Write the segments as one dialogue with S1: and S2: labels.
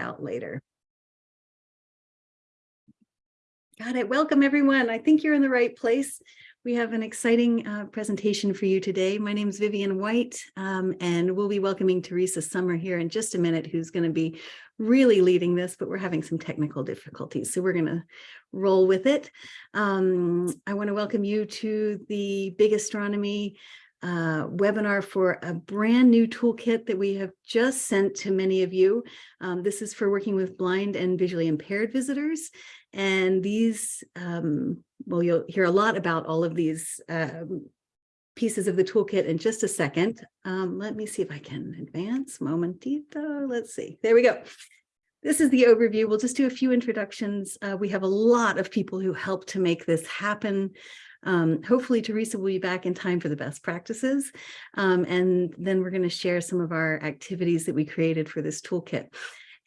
S1: out later. Got it. Welcome, everyone. I think you're in the right place. We have an exciting uh, presentation for you today. My name is Vivian White, um, and we'll be welcoming Teresa Summer here in just a minute, who's going to be really leading this, but we're having some technical difficulties, so we're going to roll with it. Um, I want to welcome you to the Big Astronomy uh, webinar for a brand new toolkit that we have just sent to many of you. Um, this is for working with blind and visually impaired visitors. And these, um, well, you'll hear a lot about all of these um, pieces of the toolkit in just a second. Um, let me see if I can advance momentito. Let's see. There we go. This is the overview. We'll just do a few introductions. Uh, we have a lot of people who helped to make this happen. Um, hopefully Teresa will be back in time for the best practices. Um, and then we're going to share some of our activities that we created for this toolkit.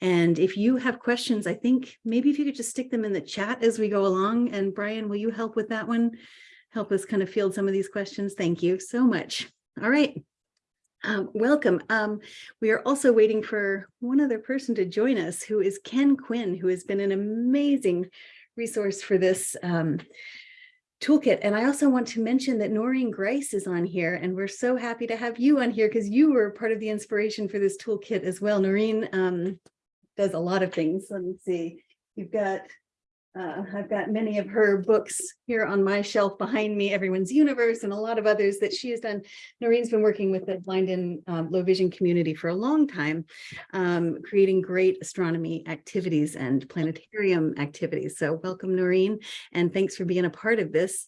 S1: And if you have questions, I think maybe if you could just stick them in the chat as we go along. And Brian, will you help with that one? Help us kind of field some of these questions. Thank you so much. All right. Um, welcome. Um, we are also waiting for one other person to join us, who is Ken Quinn, who has been an amazing resource for this um, toolkit. And I also want to mention that Noreen Grice is on here, and we're so happy to have you on here because you were part of the inspiration for this toolkit as well. Noreen um, does a lot of things. Let me see. You've got, uh, I've got many of her books here on my shelf behind me, Everyone's Universe, and a lot of others that she has done. Noreen's been working with the blind and um, low vision community for a long time, um, creating great astronomy activities and planetarium activities. So welcome, Noreen, and thanks for being a part of this.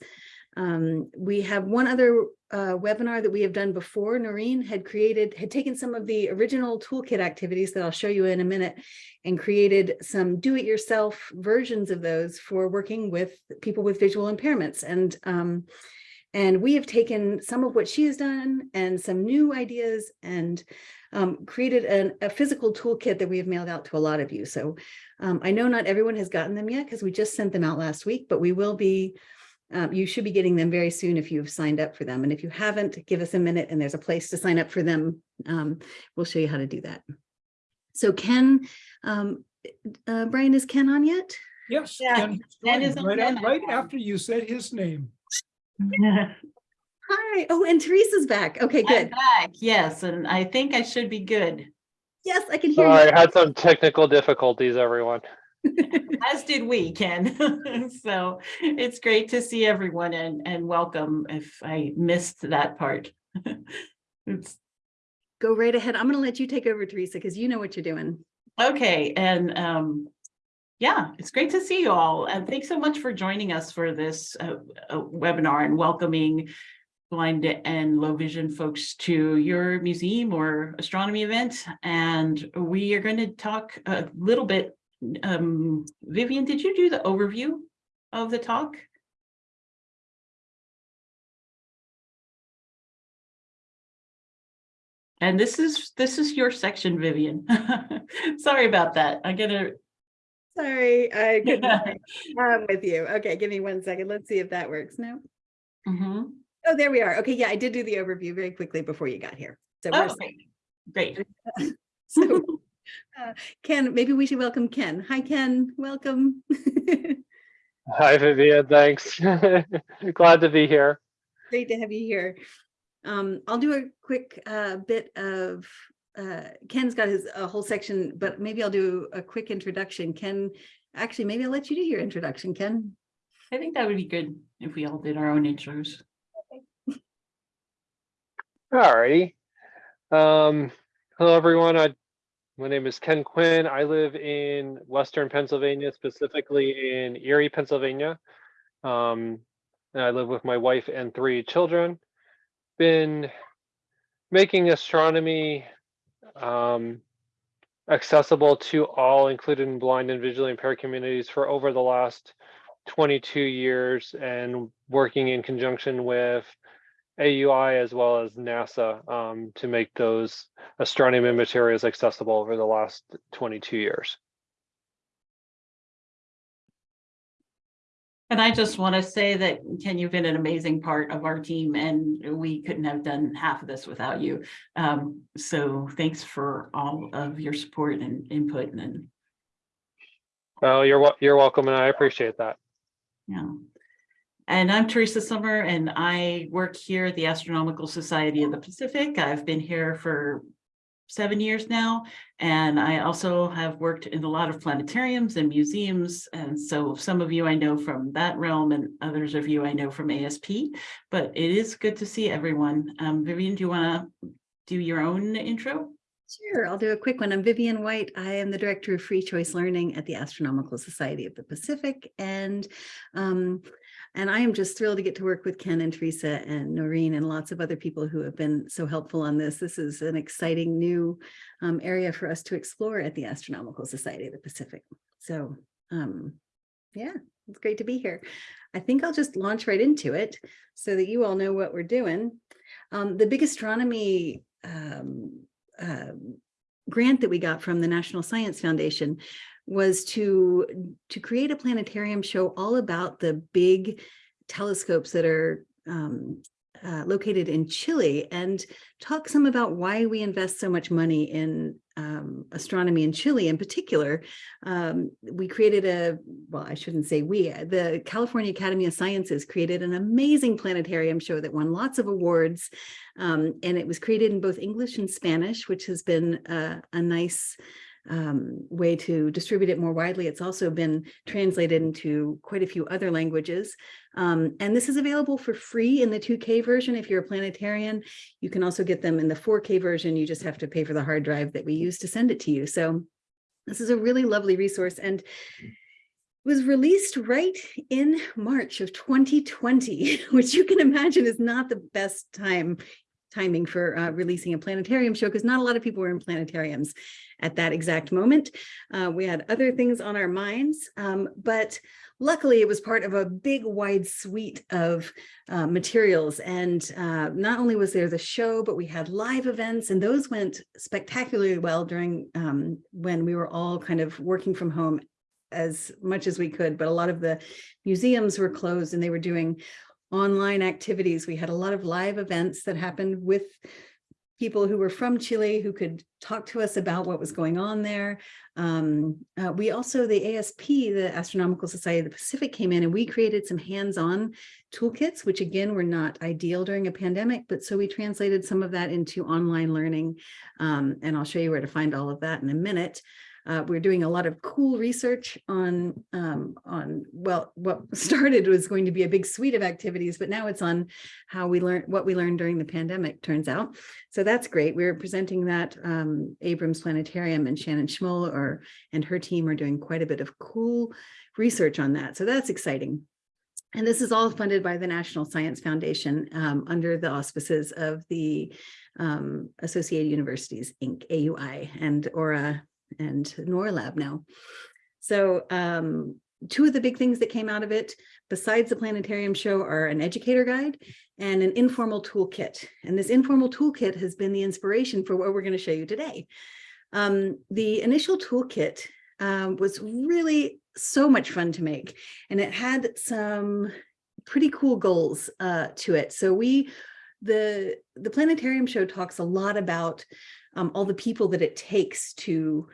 S1: Um, we have one other uh, webinar that we have done before. Noreen had created, had taken some of the original toolkit activities that I'll show you in a minute and created some do-it-yourself versions of those for working with people with visual impairments. And, um, and we have taken some of what she has done and some new ideas and um, created an, a physical toolkit that we have mailed out to a lot of you. So um, I know not everyone has gotten them yet because we just sent them out last week, but we will be um, you should be getting them very soon if you've signed up for them. And if you haven't, give us a minute and there's a place to sign up for them. Um, we'll show you how to do that. So Ken, um, uh, Brian, is Ken on yet?
S2: Yes,
S3: Yeah,
S2: Ken
S3: Ken is
S2: right,
S3: Ken.
S2: a- right after you said his name.
S1: Hi. Oh, and Teresa's back. Okay,
S3: I'm
S1: good.
S3: back, yes, and I think I should be good,
S1: Yes, I can hear
S4: Sorry,
S1: you.
S4: I had some technical difficulties, everyone.
S3: As did we, Ken. So it's great to see everyone and, and welcome if I missed that part.
S1: Go right ahead. I'm going to let you take over, Teresa, because you know what you're doing.
S3: okay, and um, yeah, it's great to see you all, and thanks so much for joining us for this uh, uh, webinar and welcoming blind and low vision folks to your museum or astronomy event. And we are going to talk a little bit. Um, Vivian, did you do the overview of the talk? And this is, this is your section, Vivian. Sorry about that. I gotta,
S1: Sorry, I. I'm with you. Okay, give me one second. Let's see if that works. No.
S3: Mhm.
S1: Oh, there we are. Okay, yeah, I did do the overview very quickly before you got here. So we're
S3: Okay, great.
S1: So, uh, Ken, maybe we should welcome Ken. Hi, Ken, welcome.
S4: Hi, Vivian, thanks. Glad to be here.
S1: Great to have you here. Um, I'll do a quick uh, bit of, uh, Ken's got his a whole section, but maybe I'll do a quick introduction. Ken, actually, maybe I'll let you do your introduction, Ken.
S3: I think that would be good if we all did our own intros.
S4: Alrighty. Um, hello, everyone. I, my name is Ken Quinn. I live in Western Pennsylvania, specifically in Erie, Pennsylvania. Um, and I live with my wife and three children. Been making astronomy um, accessible to all, including blind and visually impaired communities for over the last 22 years and working in conjunction with AUI as well as NASA um, to make those astronomy materials accessible over the last 22 years.
S3: And I just want to say that, Ken, you've been an amazing part of our team and we couldn't have done half of this without you. Um, so thanks for all of your support and input and
S4: Oh, you're, you're welcome and I appreciate that.
S3: Yeah. And I'm Teresa Summer and I work here at the Astronomical Society of the Pacific. I've been here for seven years now. And I also have worked in a lot of planetariums and museums. And so some of you I know from that realm and others of you I know from ASP. But it is good to see everyone. Um, Vivian, do you want to do your own intro?
S1: Sure, I'll do a quick one. I'm Vivian White. I am the Director of Free Choice Learning at the Astronomical Society of the Pacific. And um, and I am just thrilled to get to work with Ken and Teresa and Noreen and lots of other people who have been so helpful on this. This is an exciting new um, area for us to explore at the Astronomical Society of the Pacific. So um, yeah, it's great to be here. I think I'll just launch right into it so that you all know what we're doing. Um, the big astronomy um, um, grant that we got from the National Science Foundation was to to create a planetarium show all about the big telescopes that are um, uh, located in Chile and talk some about why we invest so much money in um, astronomy in Chile in particular. Um, we created a, well, I shouldn't say we, the California Academy of Sciences created an amazing planetarium show that won lots of awards. Um, and it was created in both English and Spanish, which has been a, a nice um, way to distribute it more widely. It's also been translated into quite a few other languages. Um, and this is available for free in the 2K version. If you're a planetarian, you can also get them in the 4K version. You just have to pay for the hard drive that we use to send it to you. So this is a really lovely resource and was released right in March of 2020, which you can imagine is not the best time timing for uh, releasing a planetarium show because not a lot of people were in planetariums at that exact moment. Uh, we had other things on our minds, um, but luckily it was part of a big wide suite of uh, materials. And uh, not only was there the show, but we had live events and those went spectacularly well during um, when we were all kind of working from home as much as we could, but a lot of the museums were closed and they were doing online activities. We had a lot of live events that happened with people who were from Chile who could talk to us about what was going on there. Um, uh, we also, the ASP, the Astronomical Society of the Pacific came in and we created some hands-on toolkits, which again were not ideal during a pandemic, but so we translated some of that into online learning. Um, and I'll show you where to find all of that in a minute. Uh, we're doing a lot of cool research on, um, on well, what started was going to be a big suite of activities, but now it's on how we learn what we learned during the pandemic, turns out. So that's great. We're presenting that um, Abrams Planetarium and Shannon Schmoll or, and her team are doing quite a bit of cool research on that. So that's exciting. And this is all funded by the National Science Foundation um, under the auspices of the um, Associated Universities, Inc., AUI, and Aura and NOIRLab now. So um, two of the big things that came out of it, besides the planetarium show, are an educator guide and an informal toolkit. And this informal toolkit has been the inspiration for what we're going to show you today. Um, the initial toolkit um, was really so much fun to make, and it had some pretty cool goals uh, to it. So we, the, the planetarium show talks a lot about um, all the people that it takes to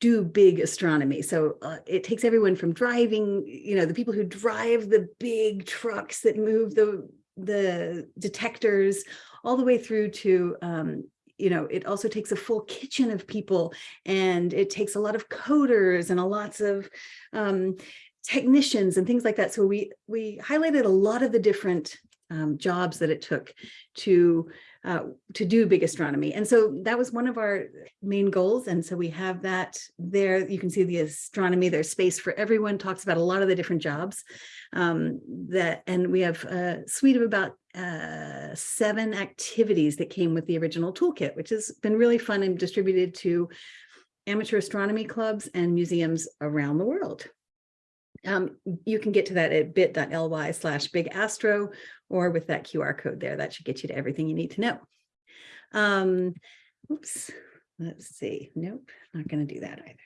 S1: do big astronomy. So uh, it takes everyone from driving, you know, the people who drive the big trucks that move the, the detectors all the way through to, um, you know, it also takes a full kitchen of people and it takes a lot of coders and a lots of um, technicians and things like that. So we, we highlighted a lot of the different um, jobs that it took to uh, to do big astronomy. And so that was one of our main goals. And so we have that there. You can see the astronomy, there's space for everyone, talks about a lot of the different jobs um, that, and we have a suite of about uh, seven activities that came with the original toolkit, which has been really fun and distributed to amateur astronomy clubs and museums around the world. Um, you can get to that at bit.ly slash big astro or with that QR code there. That should get you to everything you need to know. Um, oops, let's see. Nope, not going to do that either.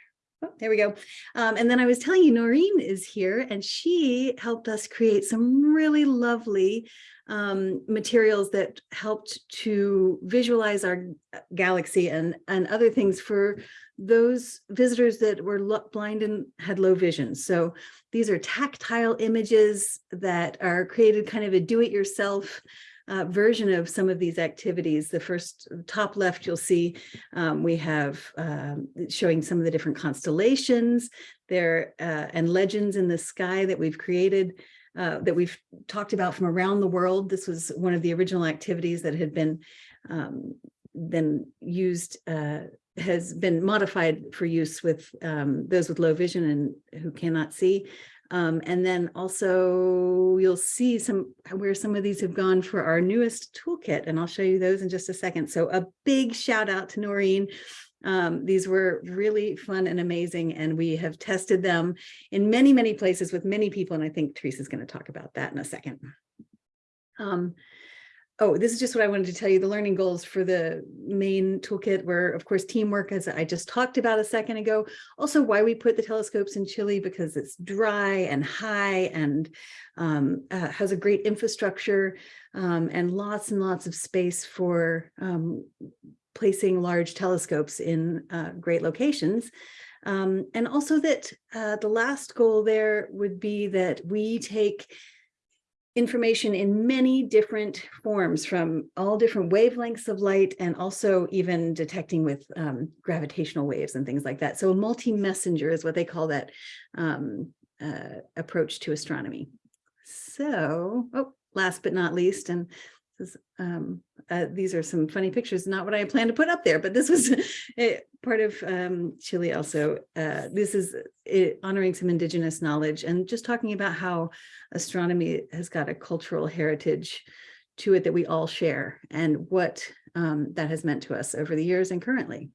S1: Oh, there we go. Um, and then I was telling you, Noreen is here and she helped us create some really lovely um, materials that helped to visualize our galaxy and, and other things for those visitors that were blind and had low vision. So these are tactile images that are created kind of a do-it-yourself uh, version of some of these activities. The first top left, you'll see um, we have um, showing some of the different constellations there uh, and legends in the sky that we've created uh, that we've talked about from around the world. This was one of the original activities that had been um, been used uh, has been modified for use with um, those with low vision and who cannot see. Um, and then also you'll see some where some of these have gone for our newest toolkit, and I'll show you those in just a second. So a big shout out to Noreen. Um, these were really fun and amazing, and we have tested them in many, many places with many people, and I think Teresa's going to talk about that in a second. Oh, this is just what I wanted to tell you. The learning goals for the main toolkit were, of course, teamwork, as I just talked about a second ago. Also, why we put the telescopes in Chile because it's dry and high and um, uh, has a great infrastructure um, and lots and lots of space for um, placing large telescopes in uh, great locations. Um, and also that uh, the last goal there would be that we take information in many different forms from all different wavelengths of light and also even detecting with um, gravitational waves and things like that. So a multi-messenger is what they call that um, uh, approach to astronomy. So, oh, last but not least, and this is, um, uh, these are some funny pictures, not what I planned to put up there, but this was a, part of um, Chile also. Uh, this is uh, honoring some indigenous knowledge and just talking about how astronomy has got a cultural heritage to it that we all share and what um, that has meant to us over the years and currently.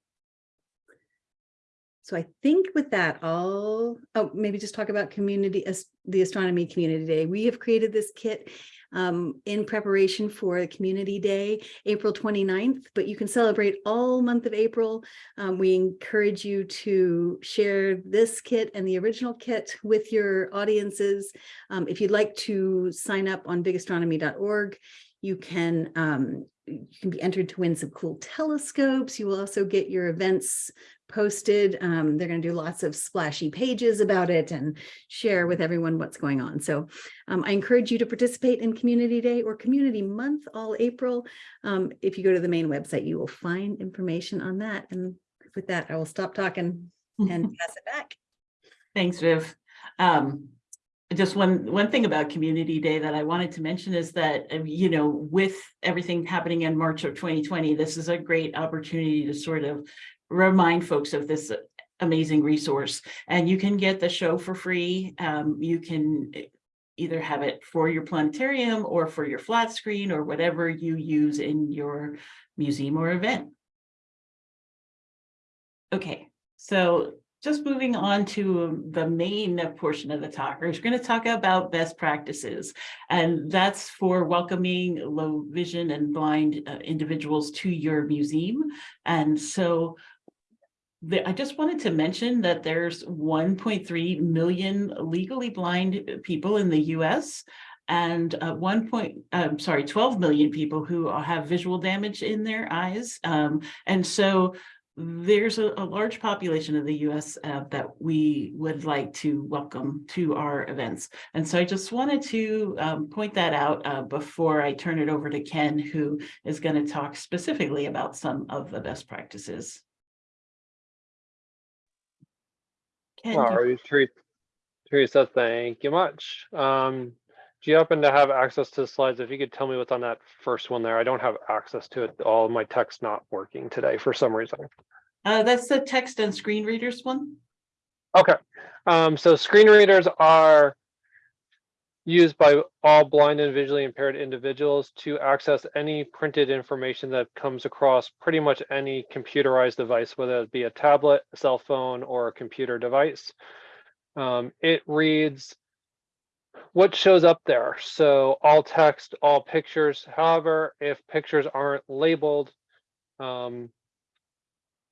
S1: So I think with that, I'll oh, maybe just talk about community, as the Astronomy Community Day. We have created this kit um, in preparation for the Community Day, April 29th, but you can celebrate all month of April. Um, we encourage you to share this kit and the original kit with your audiences. Um, if you'd like to sign up on bigastronomy.org, you can um, you can be entered to win some cool telescopes. You will also get your events posted. Um, they're going to do lots of splashy pages about it and share with everyone what's going on. So um, I encourage you to participate in Community Day or Community Month all April. Um, if you go to the main website, you will find information on that. And with that, I will stop talking and pass it back.
S3: Thanks, Viv. Um, just one, one thing about Community Day that I wanted to mention is that, uh, you know, with everything happening in March of 2020, this is a great opportunity to sort of remind folks of this amazing resource. And you can get the show for free. Um, you can either have it for your planetarium or for your flat screen or whatever you use in your museum or event. Okay, so just moving on to the main portion of the talk, we're going to talk about best practices, and that's for welcoming low vision and blind uh, individuals to your museum. And so I just wanted to mention that there's 1.3 million legally blind people in the US and uh, one point, I'm sorry, 12 million people who have visual damage in their eyes. Um, and so there's a, a, large population of the US uh, that we would like to welcome to our events. And so I just wanted to um, point that out uh, before I turn it over to Ken, who is going to talk specifically about some of the best practices. Ken,
S4: Teresa, thank you much. Um, do you happen to have access to the slides? If you could tell me what's on that first one there, I don't have access to it. All my text not working today for some reason.
S3: Uh, that's the text and screen readers one.
S4: Okay, um, so screen readers are used by all blind and visually impaired individuals to access any printed information that comes across pretty much any computerized device, whether it be a tablet, a cell phone, or a computer device. Um, it reads what shows up there. So all text, all pictures. However, if pictures aren't labeled, um,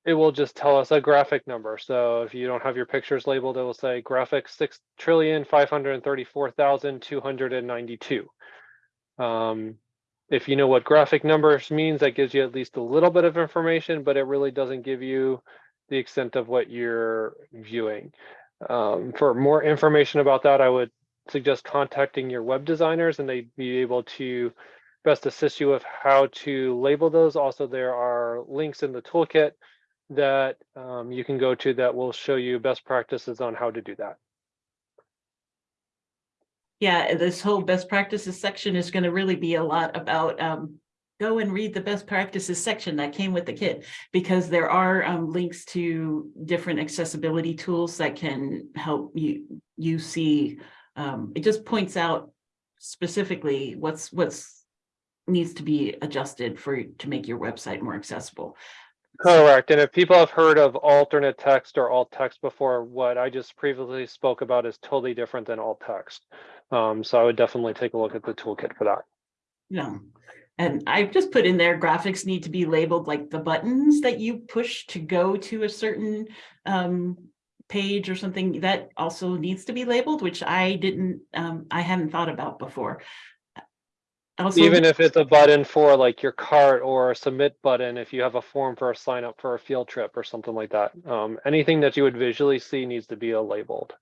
S4: it will just tell us a graphic number. So if you don't have your pictures labeled, it will say graphic six trillion. Um, if you know what graphic numbers means, that gives you at least a little bit of information, but it really doesn't give you the extent of what you're viewing. Um, for more information about that, I would suggest contacting your web designers and they'd be able to best assist you with how to label those. Also, there are links in the toolkit that um, you can go to that will show you best practices on how to do that.
S3: Yeah, this whole best practices section is going to really be a lot about um. Go and read the best practices section that came with the kit, because there are um links to different accessibility tools that can help you, you see. Um, it just points out specifically what's, what's. Needs to be adjusted for, to make your website more accessible.
S4: Correct. And if people have heard of alternate text or alt text before, what I just previously spoke about is totally different than alt text. Um, so I would definitely take a look at the toolkit for that.
S3: No. And I've just put in there graphics need to be labeled like the buttons that you push to go to a certain um page or something that also needs to be labeled, which I didn't um I hadn't thought about before. Also,
S4: Even if it's a button for like your cart or a submit button, if you have a form for a sign up for a field trip or something like that. Um, anything that you would visually see needs to be a labeled.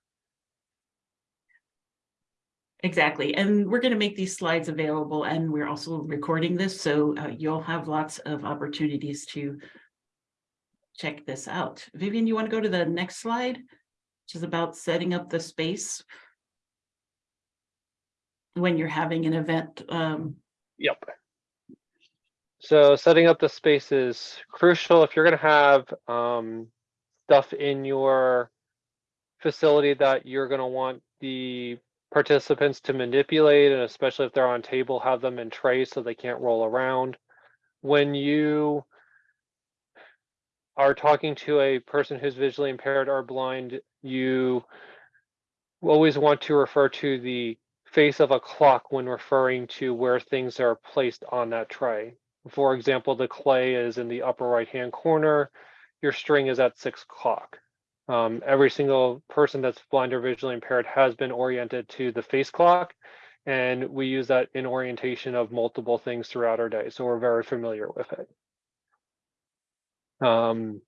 S3: Exactly, and we're gonna make these slides available and we're also recording this, so uh, you'll have lots of opportunities to check this out. Vivian, you want to go to the next slide? Which is about setting up the space when you're having an event. Um,
S4: Yep. So setting up the space is crucial if you're gonna have um stuff in your facility that you're gonna want the participants to manipulate, and especially if they're on table, have them in trays so they can't roll around. When you are talking to a person who's visually impaired or blind, you always want to refer to the face of a clock when referring to where things are placed on that tray. For example, the clay is in the upper right-hand corner, your string is at six o'clock. Um, every single person that's blind or visually impaired has been oriented to the face clock. And we use that in orientation of multiple things throughout our day, so we're very familiar with it. Um,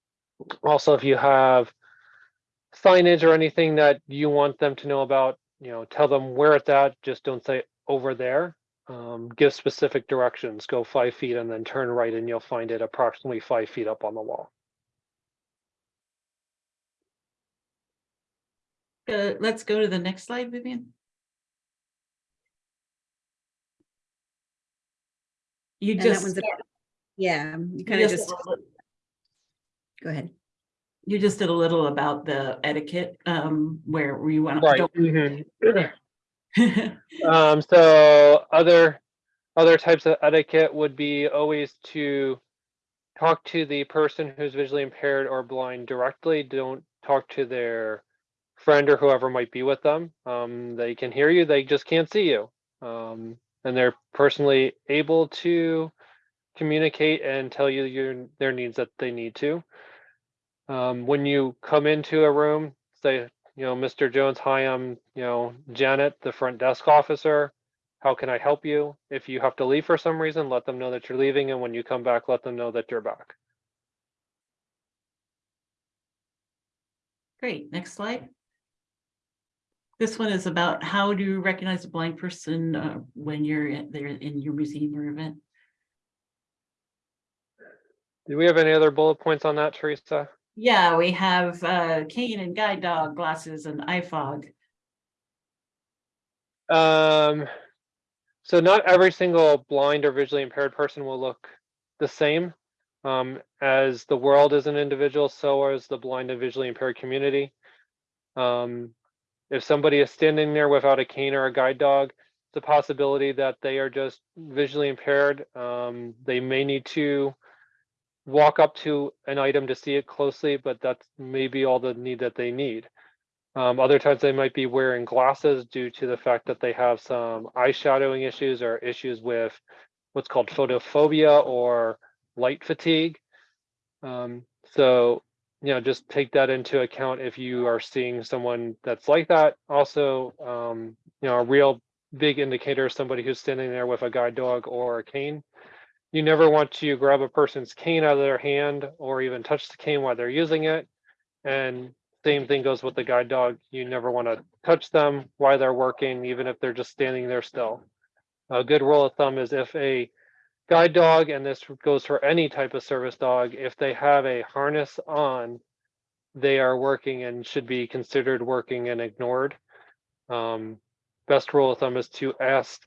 S4: also, if you have signage or anything that you want them to know about, you know, tell them where it's at, just don't say over there. Um, give specific directions, go five feet and then turn right and you'll find it approximately five feet up on the wall.
S3: uh, let's go to the next slide, Vivian. You
S1: And
S3: just,
S1: yeah, you
S3: you
S1: kind of
S3: just
S1: just, go ahead.
S3: you just did a little about the etiquette, um, where we want
S4: Right.
S3: to.
S4: mhm. Um, so other, other types of etiquette would be always to talk to the person who's visually impaired or blind directly. Don't talk to their friend or whoever might be with them. Um, they can hear you, they just can't see you. Um, and they're personally able to communicate and tell you your, their needs that they need to. Um, when you come into a room, say, you know, Mr. Jones, hi, I'm, you know, Janet, the front desk officer. How can I help you? If you have to leave for some reason, let them know that you're leaving. And when you come back, let them know that you're back.
S3: Great, next slide. This one is about how do you recognize a blind person uh, when you're there in your museum or event?
S4: Do we have any other bullet points on that, Teresa?
S3: Yeah, we have uh, cane and guide dog glasses and IFOG.
S4: Um, so not every single blind or visually impaired person will look the same. Um, as the world is an individual, so is the blind and visually impaired community. Um, if somebody is standing there without a cane or a guide dog, it's a possibility that they are just visually impaired. Um, they may need to walk up to an item to see it closely, but that's maybe all the need that they need. Um, other times they might be wearing glasses due to the fact that they have some eye shadowing issues or issues with what's called photophobia or light fatigue. Um, so, you know, just take that into account if you are seeing someone that's like that. Also, um, you know, a real big indicator is somebody who's standing there with a guide dog or a cane. You never want to grab a person's cane out of their hand or even touch the cane while they're using it. And same thing goes with the guide dog. You never want to touch them while they're working, even if they're just standing there still. A good rule of thumb is if a guide dog, and this goes for any type of service dog, if they have a harness on, they are working and should be considered working and ignored. Um, best rule of thumb is to ask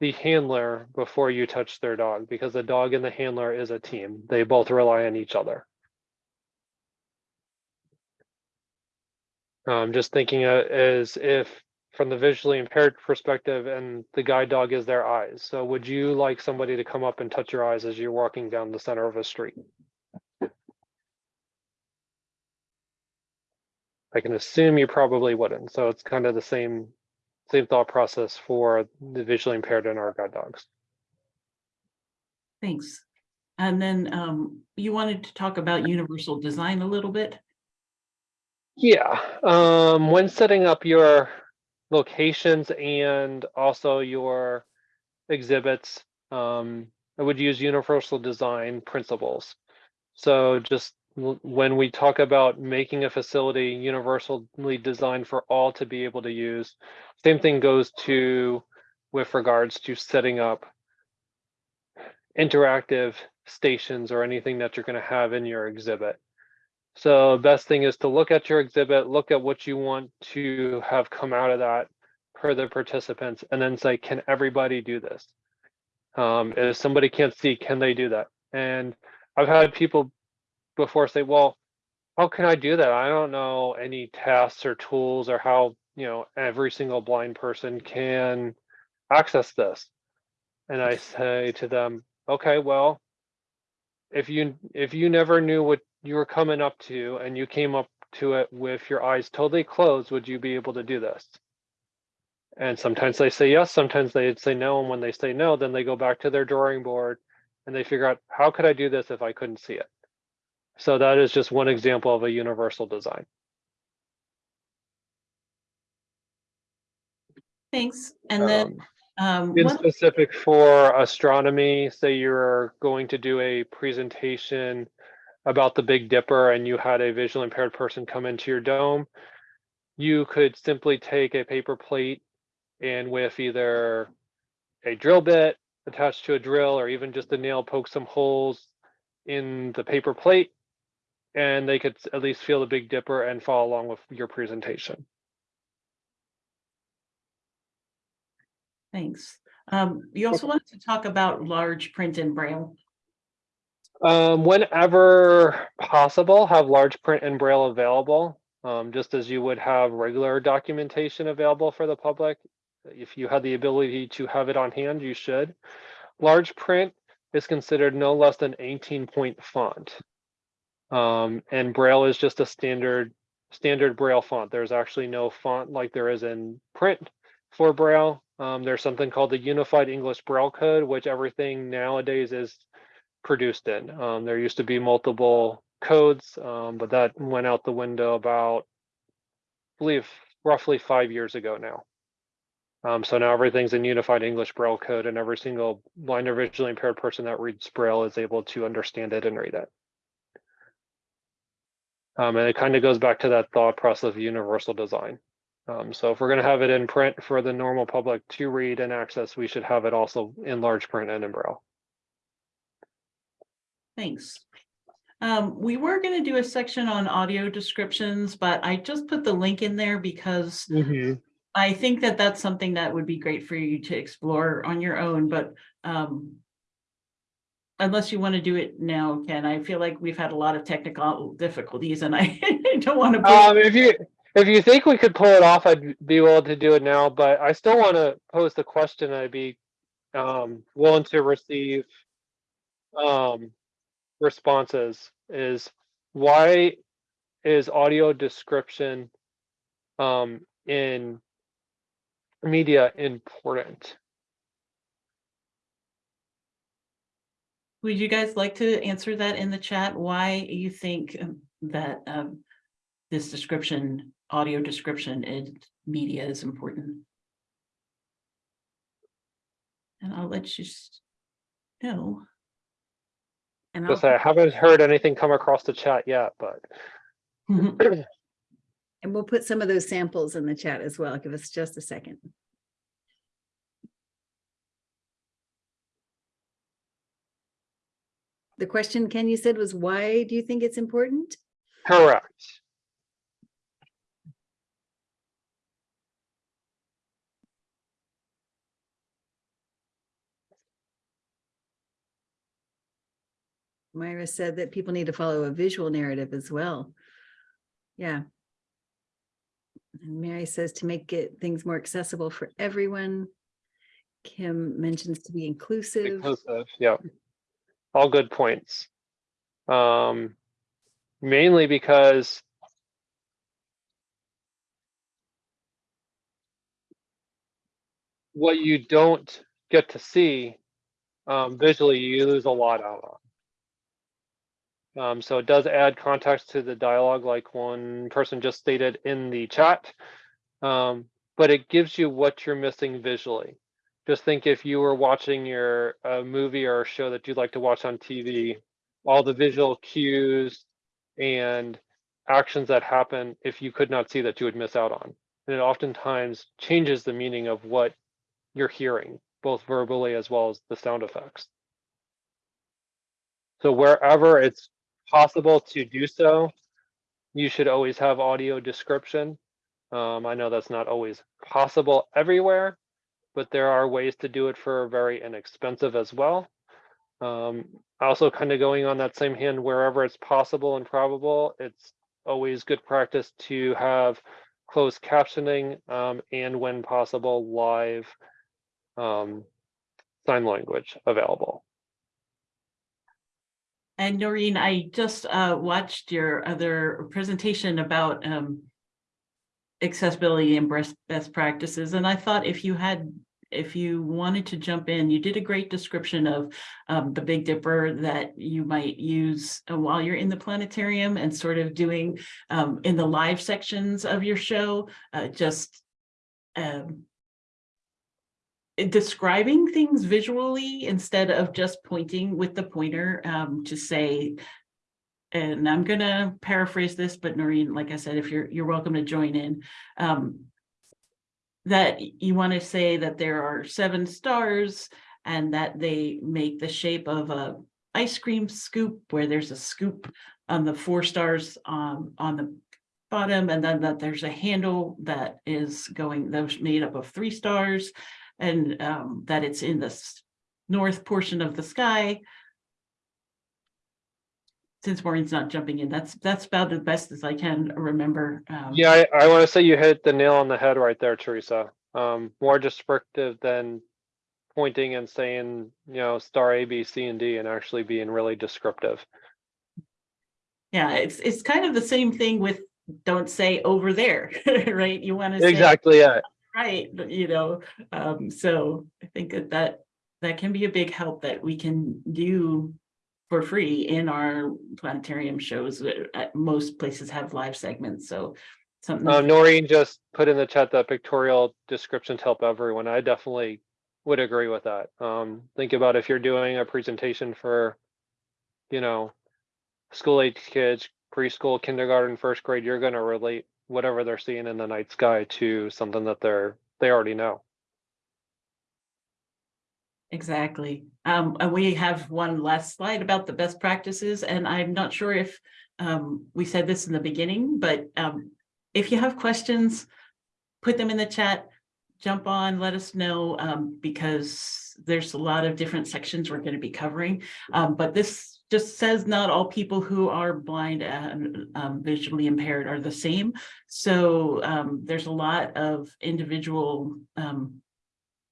S4: the handler before you touch their dog because the dog and the handler is a team. They both rely on each other. Um, just thinking uh, as if from the visually impaired perspective and the guide dog is their eyes. So would you like somebody to come up and touch your eyes as you're walking down the center of a street? I can assume you probably wouldn't. So it's kind of the same same thought process for the visually impaired and our guide dogs.
S3: Thanks. And then um, you wanted to talk about universal design a little bit?
S4: Yeah, um, when setting up your locations and also your exhibits, um, I would use universal design principles. So just when we talk about making a facility universally designed for all to be able to use, same thing goes to with regards to setting up interactive stations or anything that you're going to have in your exhibit. So best thing is to look at your exhibit, look at what you want to have come out of that per the participants, and then say, can everybody do this? Um, if somebody can't see, can they do that? And I've had people before say, well, how can I do that? I don't know any tasks or tools or how, you know, every single blind person can access this. And I say to them, okay, well, if you if you never knew what you were coming up to and you came up to it with your eyes totally closed, would you be able to do this? And sometimes they say yes, sometimes they say no. And when they say no, then they go back to their drawing board and they figure out how could I do this if I couldn't see it? So that is just one example of a universal design.
S3: Thanks. And then
S4: Um,
S3: um,
S4: In specific for astronomy, say you're going to do a presentation about the Big Dipper and you had a visually impaired person come into your dome, you could simply take a paper plate and with either a drill bit attached to a drill or even just a nail poke some holes in the paper plate and they could at least feel the Big Dipper and follow along with your presentation.
S3: Thanks. Um, you also wanted to talk about large print and braille.
S4: Um, whenever possible, have large print and braille available, um, just as you would have regular documentation available for the public. If you had the ability to have it on hand, you should. Large print is considered no less than 18 point font. Um, and braille is just a standard standard braille font. There's actually no font like there is in print for braille. Um, there's something called the Unified English Braille Code, which everything nowadays is produced in. Um, there used to be multiple codes, um, but that went out the window about, I believe, roughly five years ago now. Um, so now everything's in Unified English Braille Code, and every single blind or visually impaired person that reads Braille is able to understand it and read it. Um, and it kind of goes back to that thought process of universal design. Um, so if we're going to have it in print for the normal public to read and access, we should have it also in large print and in Braille.
S3: Thanks. Um, we were gonna do a section on audio descriptions, but I just put the link in there because I think that that's something that would be great for you to explore on your own, but um. Unless you want to do it now, Ken, I feel like we've had a lot of technical difficulties and I don't want to.
S4: Um, if you if you think we could pull it off, I'd be willing to do it now. But I still want to pose the question. I'd be um, willing to receive um, responses. Is why is audio description um, in media important?
S3: Would you guys like to answer that in the chat? Why you think um, that um this description, audio description in media is important? And I'll let you know.
S1: And I'll,
S4: say I haven't heard anything come across the chat yet, but
S3: Mhm.
S1: and we'll put some of those samples in the chat as well. Give us just a second. The question Ken you said was, why do you think it's important?
S4: correct.
S1: Myra said that people need to follow a visual narrative as well. Yeah. And Mary says to make it things more accessible for everyone. Kim mentions to be inclusive.
S4: Inclusive, yeah. All good points. Um, mainly because what you don't get to see um, visually, you lose a lot out on. Um, so it does add context to the dialogue, like one person just stated in the chat. Um, but it gives you what you're missing visually just think if you were watching your a movie or show that you'd like to watch on TV, all the visual cues and actions that happen, if you could not see that you would miss out on. And it oftentimes changes the meaning of what you're hearing, both verbally as well as the sound effects. So wherever it's possible to do so, you should always have audio description. Um, I know that's not always possible everywhere, but there are ways to do it for very inexpensive as well. Um, also kind of going on that same hand, wherever it's possible and probable, it's always good practice to have closed captioning um, and when possible, live um, sign language available.
S3: And Noreen, I just uh watched your other presentation about um. Accessibility and best practices, and I thought if you had, if you wanted to jump in, you did a great description of. Um, the Big Dipper that you might use uh, while you're in the planetarium and sort of doing um in the live sections of your show, uh just. Um. Describing things visually instead of just pointing with the pointer um to say. And I'm gonna paraphrase this, but Noreen, like I said, if you're, you're welcome to join in. Um. That you want to say that there are seven stars and that they make the shape of a ice cream scoop where there's a scoop on the four stars um on the bottom and then that there's a handle that is going, those made up of three stars. And um that it's in the north portion of the sky. Since Maureen's not jumping in, that's, that's about the best as I can remember. um,
S4: Yeah, I, I want to say you hit the nail on the head right there, Teresa. Um, more descriptive than pointing and saying, you know, star A, B, C, and D, and actually being really descriptive.
S3: Yeah, it's, it's kind of the same thing with, don't say over there, right? You want to say.
S4: Exactly, yeah.
S3: Right, you know, um, so I think that that, that can be a big help that we can do for free in our planetarium shows. Uh, most places have live segments, so something.
S4: Uh, Noreen just put in the chat that pictorial descriptions help everyone. I definitely would agree with that. Um, think about if you're doing a presentation for, you know, school age kids, preschool, kindergarten, first grade, you're gonna relate whatever they're seeing in the night sky to something that they're, they already know.
S3: Exactly. Um, and we have one last slide about the best practices, and I'm not sure if um, we said this in the beginning, but um, if you have questions, put them in the chat, jump on, let us know, um, because there's a lot of different sections we're going to be covering. Um, but this just says not all people who are blind and um, visually impaired are the same. So there's a lot of individual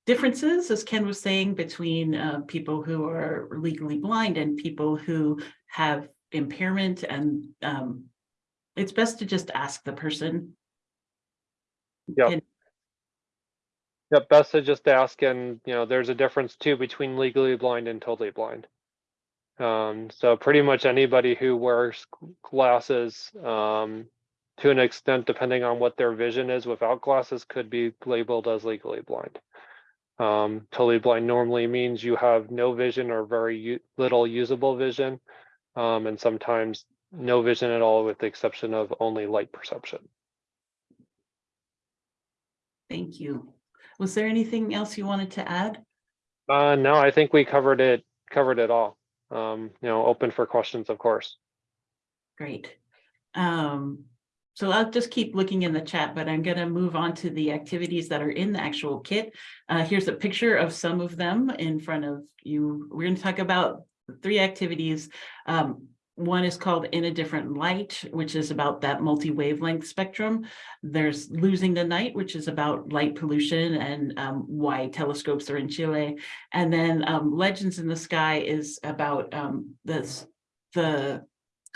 S3: differences, as Ken was saying, between uh, people who are legally blind and people who have impairment and um, it's best to just ask the person. Yeah.
S4: Yep, best to just ask and, you know, there's a difference too between legally blind and totally blind. Um, so pretty much anybody who wears glasses, um, to an extent, depending on what their vision is without glasses, could be labeled as legally blind. Um, totally blind normally means you have no vision or very little usable vision. Um, and sometimes no vision at all with the exception of only light perception.
S3: Thank you. Was there anything else you wanted to add?
S4: Uh, no, I think we covered it, covered it all. Um, you know, open for questions, of course.
S3: Great. Um, so I'll just keep looking in the chat, but I'm gonna move on to the activities that are in the actual kit. Uh, here's a picture of some of them in front of you. We're gonna talk about three activities. Um, one is called In a Different Light, which is about that multi-wavelength spectrum. There's Losing the Night, which is about light pollution and um, why telescopes are in Chile. And then um, Legends in the Sky is about um, this, the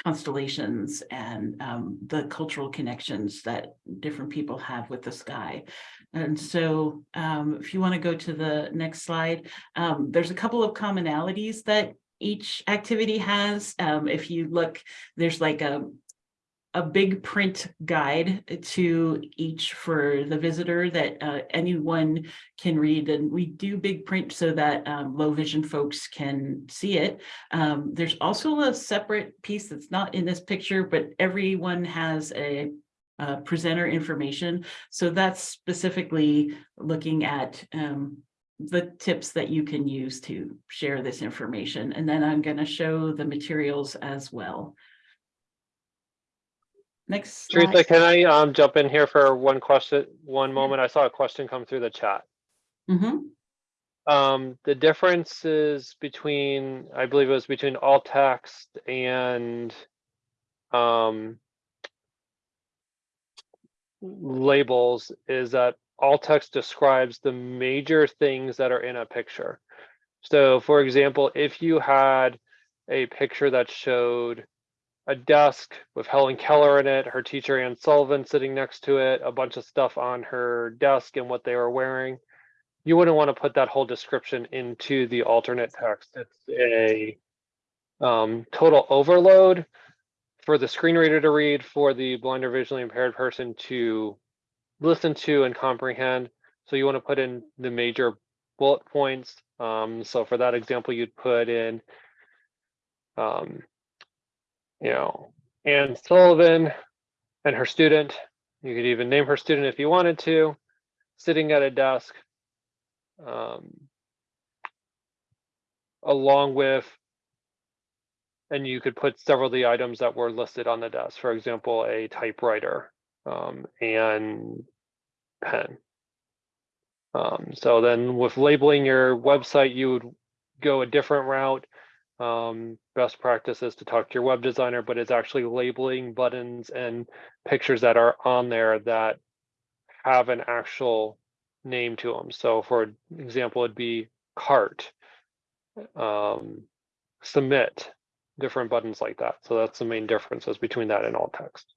S3: constellations and um, the cultural connections that different people have with the sky. And so um, if you want to go to the next slide, um, there's a couple of commonalities that each activity has. Um, if you look, there's like a a big print guide to each for the visitor that uh, anyone can read and we do big print so that um, low vision folks can see it. Um, there's also a separate piece that's not in this picture, but everyone has a uh, presenter information. So that's specifically looking at um, the tips that you can use to share this information. And then I'm going to show the materials as well. Next.
S4: Teresa,
S3: slide.
S4: can I um jump in here for one question, one moment? I saw a question come through the chat.
S3: Mhm.
S4: Um, the differences between, I believe it was between alt text and um labels is that alt text describes the major things that are in a picture. So for example, if you had a picture that showed a desk with Helen Keller in it, her teacher Anne Sullivan sitting next to it, a bunch of stuff on her desk and what they were wearing. You wouldn't want to put that whole description into the alternate text. It's a um, total overload for the screen reader to read, for the blind or visually impaired person to listen to and comprehend. So you want to put in the major bullet points. Um, so for that example, you'd put in um, you know, Anne Sullivan and her student. You could even name her student if you wanted to, sitting at a desk. Um, along with, and you could put several of the items that were listed on the desk, for example, a typewriter um, and pen. Um, so then with labeling your website, you would go a different route um, best practice is to talk to your web designer, but it's actually labeling buttons and pictures that are on there that have an actual name to them. So for example, it'd be cart, um, submit, different buttons like that. So that's the main differences between that and alt text.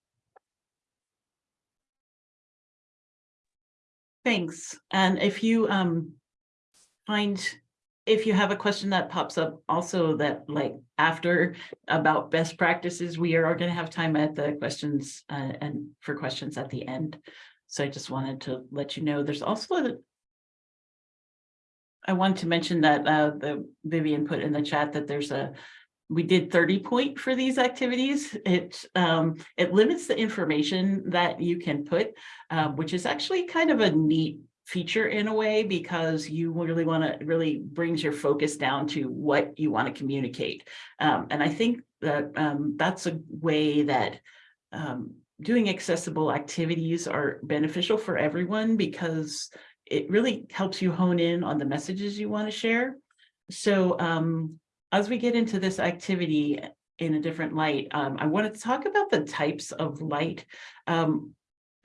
S3: Thanks. And if you um find, if you have a question that pops up also that like after about best practices, we are going to have time at the questions uh, and for questions at the end. So I just wanted to let you know, there's also a I want to mention that uh the Vivian put in the chat that there's a we did 30 point for these activities. It um, it limits the information that you can put, um, which is actually kind of a neat feature in a way because you really want to really brings your focus down to what you want to communicate. Um, and I think that um, that's a way that um, doing accessible activities are beneficial for everyone because it really helps you hone in on the messages you want to share. So um, as we get into this activity in a different light, um, I want to talk about the types of light.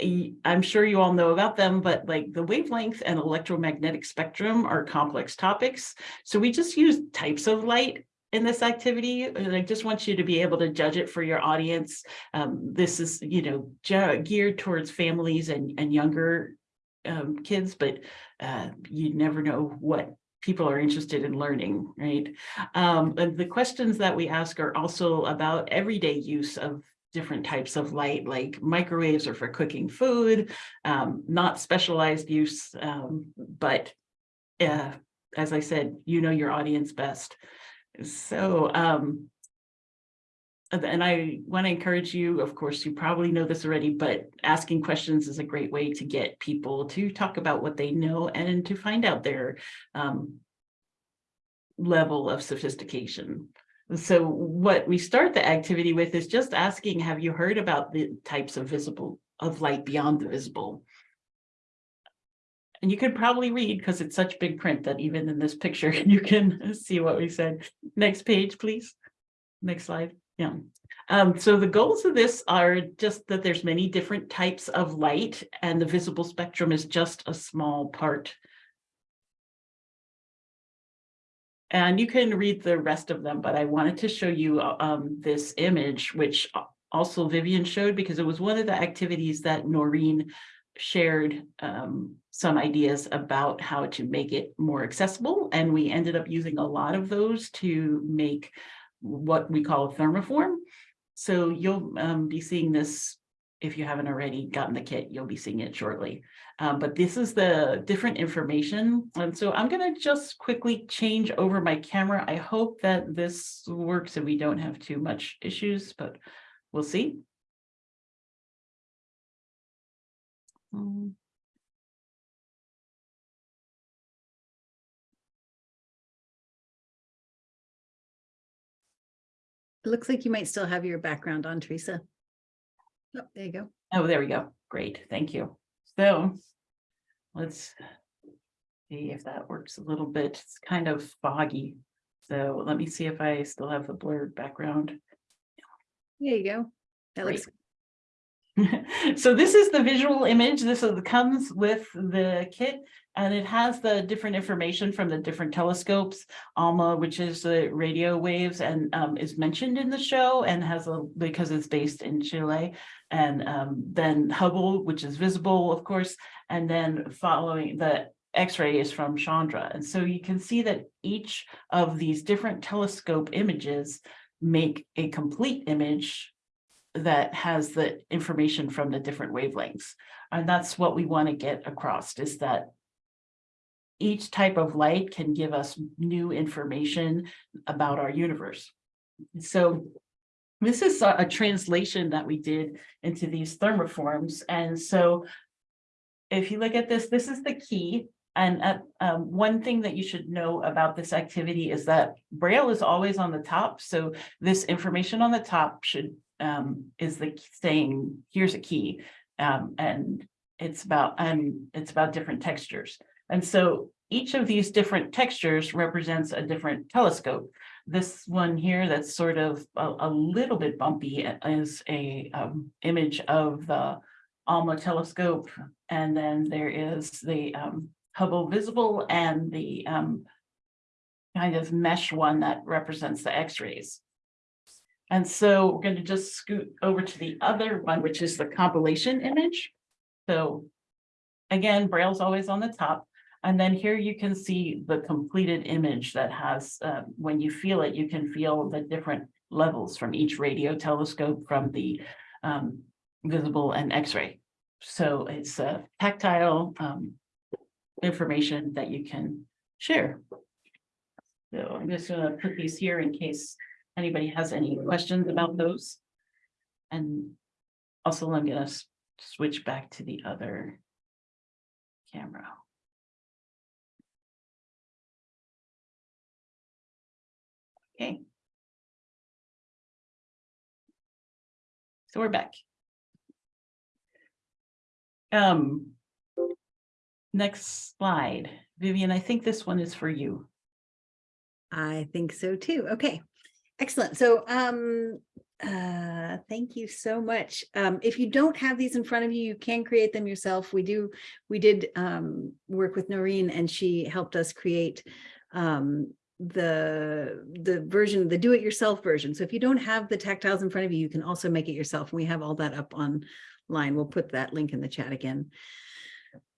S3: I'm sure you all know about them, but like the wavelength and electromagnetic spectrum are complex topics. So we just use types of light in this activity. And I just want you to be able to judge it for your audience. Um, this is, you know, geared towards families and, and younger um, kids, but uh, you never know what people are interested in learning, right? Um, and the questions that we ask are also about everyday use of different types of light, like microwaves are for cooking food, um, not specialized use, um, but uh, as I said, you know your audience best. So, um, and I want to encourage you, of course, you probably know this already, but asking questions is a great way to get people to talk about what they know and to find out their um, level of sophistication. So what we start the activity with is just asking, have you heard about the types of visible, of light beyond the visible? And you could probably read because it's such big print that even in this picture, you can see what we said. Next page, please. Next slide. Yeah. Um, so the goals of this are just that there's many different types of light and the visible spectrum is just a small part. And you can read the rest of them, but I wanted to show you uh, um, this image, which also Vivian showed because it was one of the activities that Noreen shared um, some ideas about how to make it more accessible. And we ended up using a lot of those to make what we call a thermoform. So you'll um, be seeing this, if you haven't already gotten the kit, you'll be seeing it shortly. Um, but this is the different information. And so I'm gonna just quickly change over my camera. I hope that this works and we don't have too much issues, but we'll see. Um,
S1: It looks like you might still have your background on, Teresa. Oh, there you go.
S3: Oh, there we go. Great, thank you. So let's see if that works a little bit. It's kind of foggy. So let me see if I still have the blurred background.
S1: There you go. That
S3: Great.
S1: looks,
S3: So this is the visual image. This is, comes with the kit and it has the different information from the different telescopes. ALMA, which is the radio waves and um, is mentioned in the show and has a, because it's based in Chile. And um, then Hubble, which is visible, of course, and then following the X-ray is from Chandra. And so you can see that each of these different telescope images make a complete image that has the information from the different wavelengths. And that's what we want to get across is that each type of light can give us new information about our universe. So this is a, translation that we did into these thermoforms. And so if you look at this, this is the key. And uh, um, one thing that you should know about this activity is that Braille is always on the top. So this information on the top should um, is the saying, here's a key. Um, and it's about, and it's about different textures. And so each of these different textures represents a different telescope. This one here that's sort of a, a little bit bumpy is a um, image of the ALMA telescope. And then there is the um, Hubble visible and the um, kind of mesh one that represents the X-rays. And so we're going to just scoot over to the other one, which is the compilation image. So again, Braille's always on the top. And then here you can see the completed image that has, uh, when you feel it, you can feel the different levels from each radio telescope from the um, visible and X-ray. So it's a tactile um, information that you can share. So I'm just gonna put these here in case anybody has any questions about those. And also I'm gonna switch back to the other camera. Okay. So we're back. Um. Next slide, Vivian, I think this one is for you.
S1: I think so too. Okay, excellent. So, um, uh, thank you so much. Um, if you don't have these in front of you, you can create them yourself. We do, we did, um, work with Noreen and she helped us create, um, the, the version, the do-it-yourself version. So if you don't have the tactiles in front of you, you can also make it yourself. We have all that up online. We'll put that link in the chat again.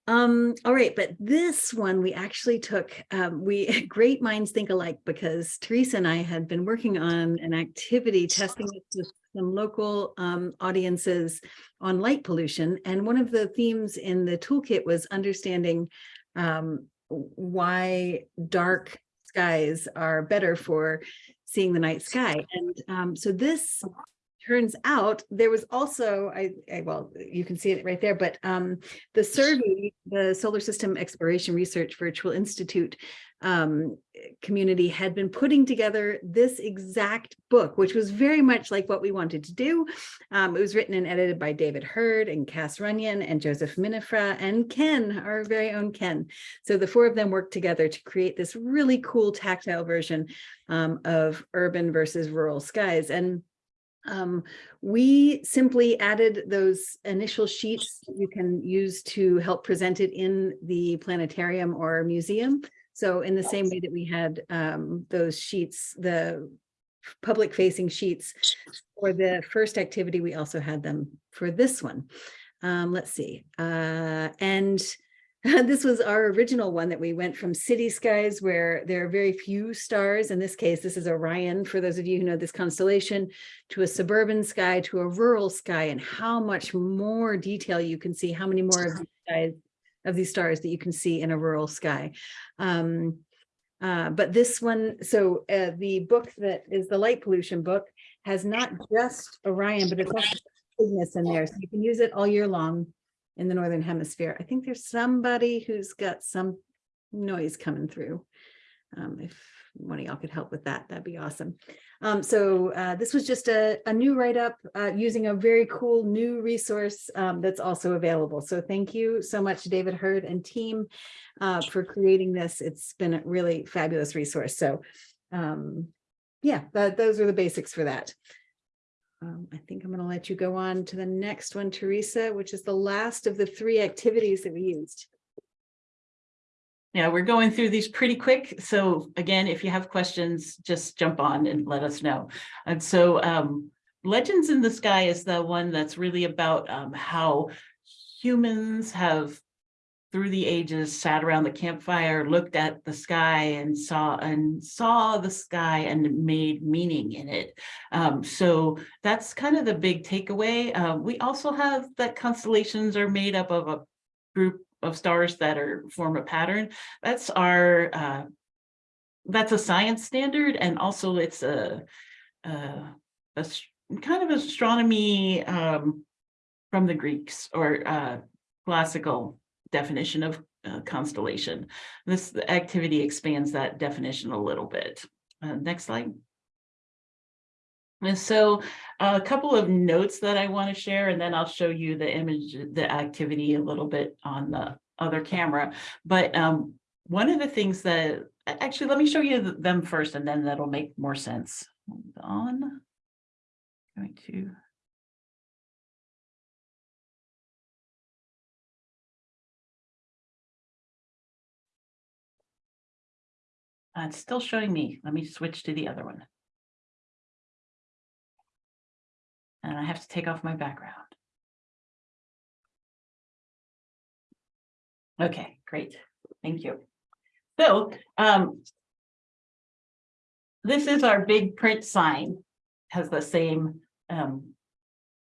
S1: Um, all right, but this one we actually took, um, we, great minds think alike because Teresa and I had been working on an activity testing it with some local um, audiences on light pollution. And one of the themes in the toolkit was understanding um, why dark skies are better for seeing the night sky. And um, so this turns out there was also, I, I, well, you can see it right there, but um, the SSERVI, the Solar System Exploration Research Virtual Institute um, community had been putting together this exact book, which was very much like what we wanted to do. Um, it was written and edited by David Hurd and Cass Runyon and Joseph Minafra and Ken, our very own Ken. So the four of them worked together to create this really cool tactile version um, of urban versus rural skies. And um, we simply added those initial sheets you can use to help present it in the planetarium or museum. So in the same way that we had um, those sheets, the public facing sheets for the first activity, we also had them for this one. Um, let's see. Uh, and this was our original one that we went from city skies where there are very few stars. In this case, this is Orion, for those of you who know this constellation, to a suburban sky, to a rural sky, and how much more detail you can see, how many more of these skies of these stars that you can see in a rural sky. Um, uh, but this one, so uh, the book that is the light pollution book has not just Orion, but it's also Cygnus in there. So you can use it all year long in the Northern Hemisphere. I think there's somebody who's got some noise coming through. Um, if one of y'all could help with that, that'd be awesome. Um, so uh, this was just a, a new write-up uh, using a very cool new resource um, that's also available. So thank you so much, David Hurd and team uh, for creating this. It's been a really fabulous resource. So um, yeah, that, those are the basics for that. Um, I think I'm going to let you go on to the next one, Teresa, which is the last of the three activities that we used.
S3: Yeah, we're going through these pretty quick. So again, if you have questions, just jump on and let us know. And so um, Legends in the Sky is the one that's really about um, how humans have through the ages sat around the campfire, looked at the sky and saw and saw the sky and made meaning in it. Um, so that's kind of the big takeaway. Uh, we also have that constellations are made up of a group of stars that are form a pattern. That's our uh, that's a science standard, and also it's a, a, a kind of astronomy um, from the Greeks or uh, classical definition of uh, constellation. This activity expands that definition a little bit. Uh, next slide. And so a couple of notes that I want to share, and then I'll show you the image, the activity a little bit on the other camera. But um, one of the things that, actually, let me show you them first, and then that'll make more sense. Hold on. Going to. Uh, it's still showing me. Let me switch to the other one. And I have to take off my background. Okay, great. Thank you. So um, this is our big print sign, has the same um,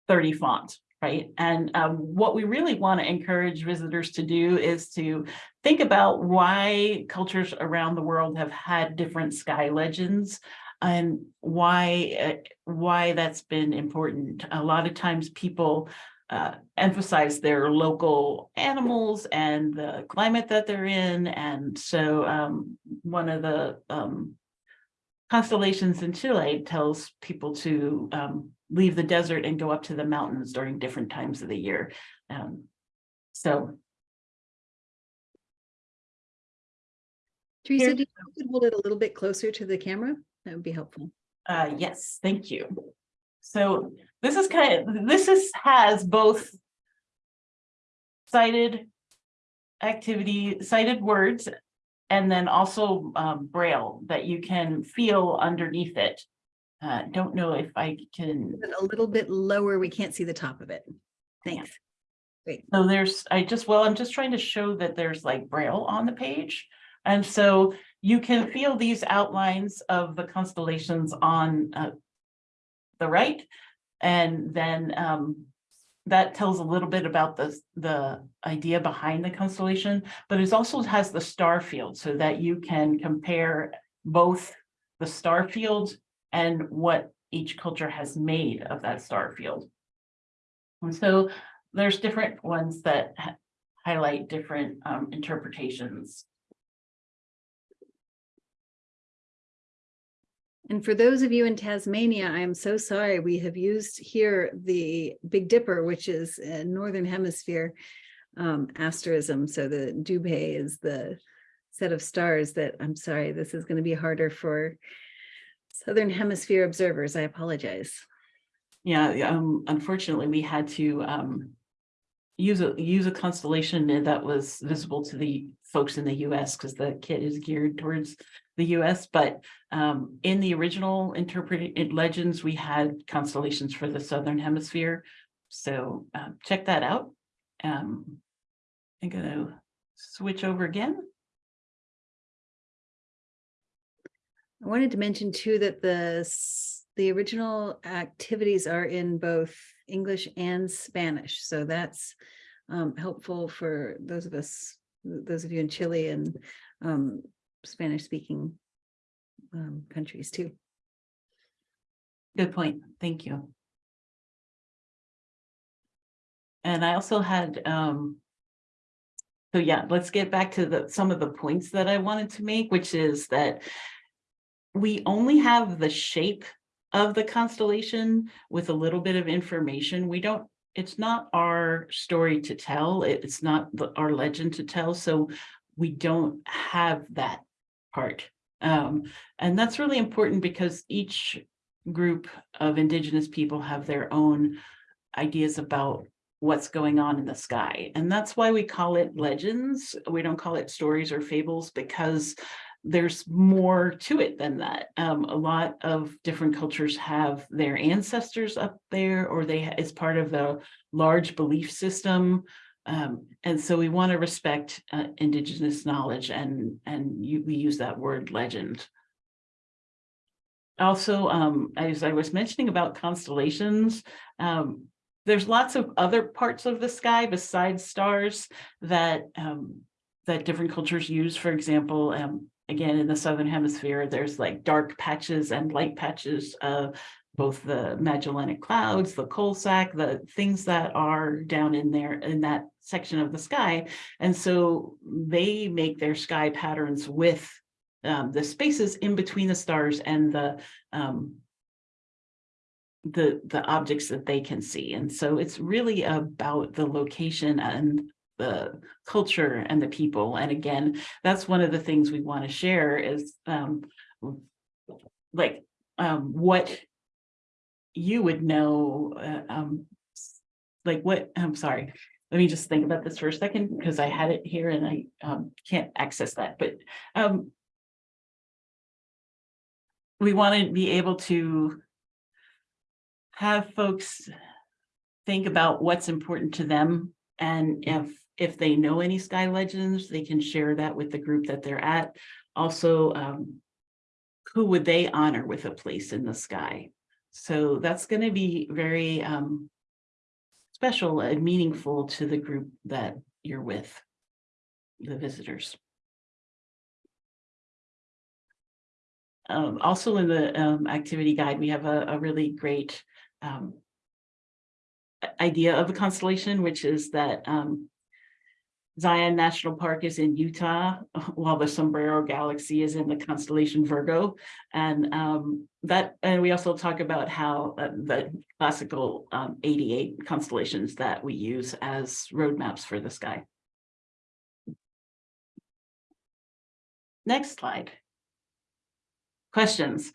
S3: 30 font, right? And um, what we really want to encourage visitors to do is to think about why cultures around the world have had different sky legends and why uh, why that's been important. A lot of times people uh, emphasize their local animals and the climate that they're in. And so um, one of the um, constellations in Chile tells people to um, leave the desert and go up to the mountains during different times of the year. Um, so.
S1: Teresa,
S3: Here-
S1: do you could hold it a little bit closer to the camera? That would be helpful.
S3: Uh, yes, thank you. So this is kind of, this is, has both sighted activity, sighted words, and then also um, braille that you can feel underneath it. Uh, don't know if I can,
S1: A little bit lower, we can't see the top of it. Thanks. Great.
S3: so there's, I just, well, I'm just trying to show that there's like braille on the page. And so you can feel these outlines of the constellations on uh, the right. And then um, that tells a little bit about the, the idea behind the constellation, but it also has the star field so that you can compare both the star field and what each culture has made of that star field. And so there's different ones that highlight different um, interpretations.
S1: And for those of you in Tasmania, I am so sorry. We have used here the Big Dipper, which is a Northern Hemisphere um, asterism. So the Dubhe is the set of stars that, I'm sorry, this is going to be harder for Southern Hemisphere observers. I apologize.
S3: Yeah, um, unfortunately, we had to um. Use a, use a constellation that was visible to the folks in the US because the kit is geared towards the US, but um, in the original interpreted legends, we had constellations for the Southern Hemisphere. So uh, check that out. Um, I'm gonna switch over again.
S1: I wanted to mention too that the, the original activities are in both English and Spanish. So that's um, helpful for those of us, those of you in Chile and um, Spanish speaking um, countries too.
S3: Good point. Thank you. And I also had, um. So yeah, let's get back to the, some of the points that I wanted to make, which is that. We only have the shape of the constellation with a little bit of information. We don't, it's not our story to tell. It- It's not the- our legend to tell, so we don't have that part. Um, and that's really important because each group of indigenous people have their own ideas about what's going on in the sky. And that's why we call it legends. We don't call it stories or fables because there's more to it than that. Um, a lot of different cultures have their ancestors up there or they, it's part of the large belief system. Um, and so we want to respect uh, indigenous knowledge and, and you, we use that word legend. Also, um, as I was mentioning about constellations, um, there's lots of other parts of the sky besides stars that, um, that different cultures use. For example, um, again, in the Southern Hemisphere, there's like dark patches and light patches of both the Magellanic Clouds, the coal sack, the things that are down in there in that section of the sky. And so they make their sky patterns with um, the spaces in between the stars and the um, the the objects that they can see. And so it's really about the location and the culture and the people. And again, that's one of the things we want to share is um, like um, what you would know, uh, um, like what, I'm sorry, let me just think about this for a second because I had it here and I um, can't access that, but um, we want to be able to have folks think about what's important to them. And if, if they know any sky legends, they can share that with the group that they're at. Also, um, who would they honor with a place in the sky? So that's going to be very um, special and meaningful to the group that you're with, the visitors. Um, also in the um, activity guide, we have a, a really great um, idea of a constellation, which is that um, Zion National Park is in Utah, while the Sombrero Galaxy is in the constellation Virgo. And um, that, and we also talk about how uh, the classical um, 88 constellations that we use as roadmaps for the sky. Next slide. Questions?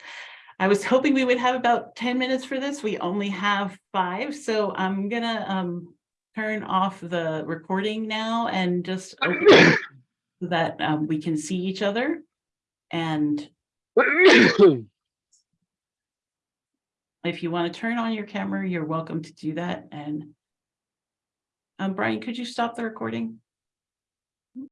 S3: I was hoping we would have about ten minutes for this. We only have five, so I'm gonna um turn off the recording now and just open it so that um we can see each other. And if you want to turn on your camera, you're welcome to do that and um Brian, could you stop the recording?